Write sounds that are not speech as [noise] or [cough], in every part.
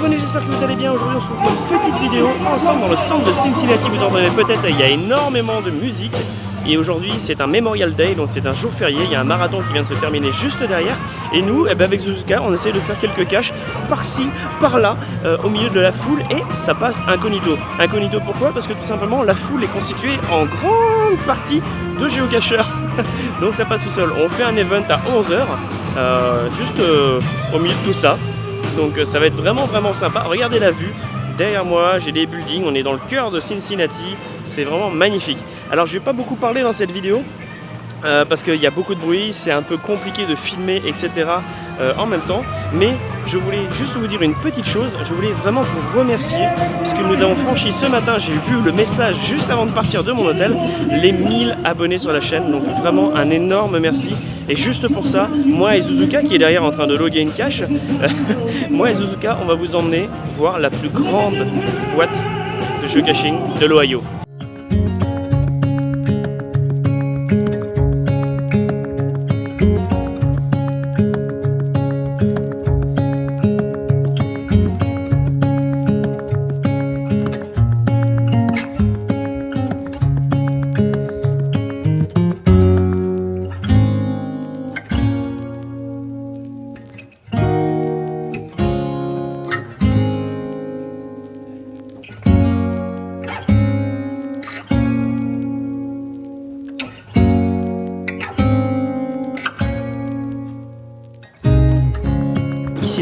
les j'espère que vous allez bien. Aujourd'hui on se retrouve pour une petite vidéo ensemble dans le centre de Cincinnati. Vous entendez peut-être, il y a énormément de musique. Et aujourd'hui c'est un Memorial Day, donc c'est un jour férié, il y a un marathon qui vient de se terminer juste derrière. Et nous, eh ben avec Suzuka, on essaye de faire quelques caches par-ci, par-là, euh, au milieu de la foule et ça passe incognito. Incognito pourquoi? Parce que tout simplement la foule est constituée en grande partie de géocacheurs. [laughs] donc ça passe tout seul. On fait un event à 11h, euh, juste euh, au milieu de tout ça. Donc ça va être vraiment vraiment sympa. Regardez la vue. Derrière moi, j'ai des buildings, on est dans le cœur de Cincinnati, c'est vraiment magnifique. Alors je vais pas beaucoup parler dans cette vidéo, euh, parce qu'il y a beaucoup de bruit, c'est un peu compliqué de filmer, etc. Euh, en même temps. Mais je voulais juste vous dire une petite chose, je voulais vraiment vous remercier, puisque nous avons franchi ce matin, j'ai vu le message juste avant de partir de mon hôtel, les 1000 abonnés sur la chaîne. Donc vraiment un énorme merci. Et juste pour ça, moi et Suzuka, qui est derrière en train de loguer une cache, [laughs] moi et Suzuka, on va vous emmener voir la plus grande boîte de geocaching de l'Ohio.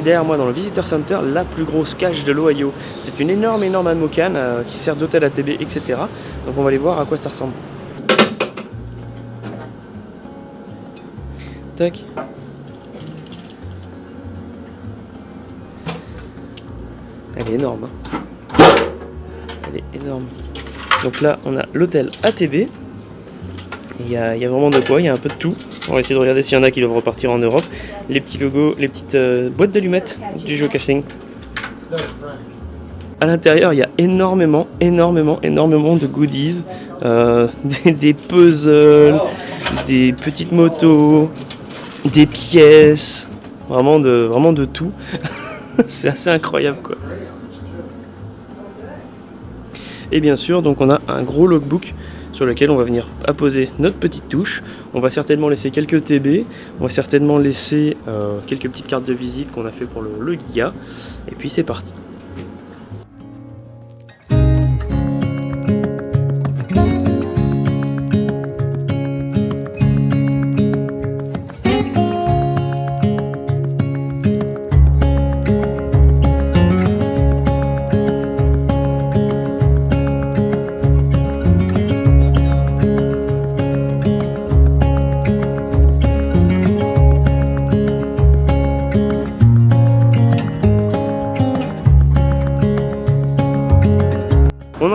Derrière moi dans le Visitor Center la plus grosse cache de l'Ohio. C'est une énorme énorme amocane euh, qui sert d'hôtel ATB etc. Donc on va aller voir à quoi ça ressemble. Tac. Elle est énorme. Hein. Elle est énorme. Donc là on a l'hôtel ATB. Il y, a, vraiment de quoi, il y a un peu de tout. On va essayer de regarder s'il y en a qui doivent repartir en Europe. Les petits logos, les petites euh, boîtes d'allumettes du geocaching. À l'intérieur, il y a énormément, énormément, énormément de goodies. Euh, [laughs] des, des, puzzles, des petites motos, des pièces. Vraiment de, vraiment de tout. [laughs] C'est assez incroyable quoi. Et bien sûr, donc on a un gros logbook sur lequel on va venir apposer notre petite touche. On va certainement laisser quelques TB, on va certainement laisser euh, quelques petites cartes de visite qu'on a fait pour le, le Giga. Et puis c'est parti.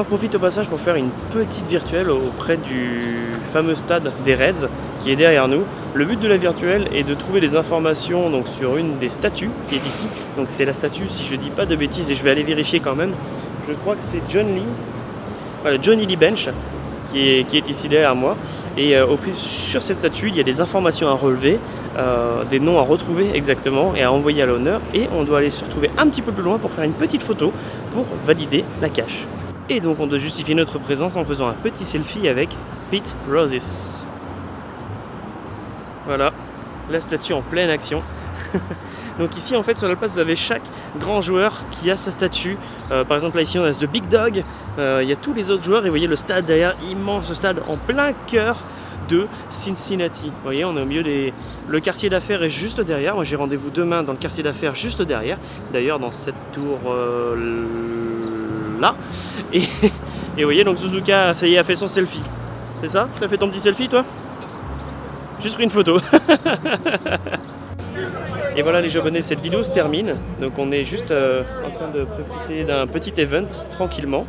Profite au passage pour faire une petite virtuelle auprès du fameux stade des Reds qui est derrière nous. Le but de la virtuelle est de trouver des informations donc, sur une des statues qui est ici. Donc c'est la statue, si je dis pas de bêtises, et je vais aller vérifier quand même. Je crois que c'est John Lee, voilà, Johnny Lee Bench qui est, qui est ici derrière moi. Et euh, au plus, sur cette statue, il y a des informations à relever, euh, des noms à retrouver exactement et à envoyer à l'honneur. Et on doit aller se retrouver un petit peu plus loin pour faire une petite photo pour valider la cache. Et donc on doit justifier notre présence en faisant un petit selfie avec Pete Roses. Voilà, la statue en pleine action. [laughs] donc ici en fait sur la place vous avez chaque grand joueur qui a sa statue. Euh, par exemple là ici on a The Big Dog, euh, il y a tous les autres joueurs et vous voyez le stade derrière, immense stade en plein cœur de Cincinnati. Vous voyez, on est au milieu des... Le quartier d'affaires est juste derrière. Moi, j'ai rendez-vous demain dans le quartier d'affaires juste derrière. D'ailleurs, dans cette tour euh, là. Et, vous voyez, donc Suzuka a fait, son selfie. C'est ça Tu as fait ton petit selfie, toi Juste pris une photo. [laughs] Et voilà les abonnés, cette vidéo se termine. Donc on est juste euh, en train de profiter d'un petit event tranquillement.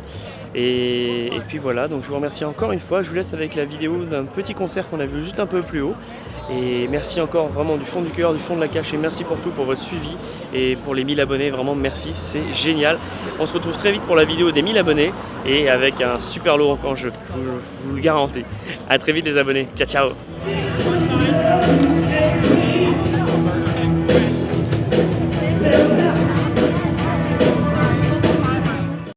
Et, puis voilà, donc je vous remercie encore une fois. Je vous laisse avec la vidéo d'un petit concert qu'on a vu juste un peu plus haut. Et merci encore vraiment du fond du cœur, du fond de la cache. Et merci pour tout, pour votre suivi et pour les 1000 abonnés. Vraiment merci, c'est génial. On se retrouve très vite pour la vidéo des 1000 abonnés et avec un super lot en jeu. Je vous, le garantis. A très vite les abonnés. Ciao ciao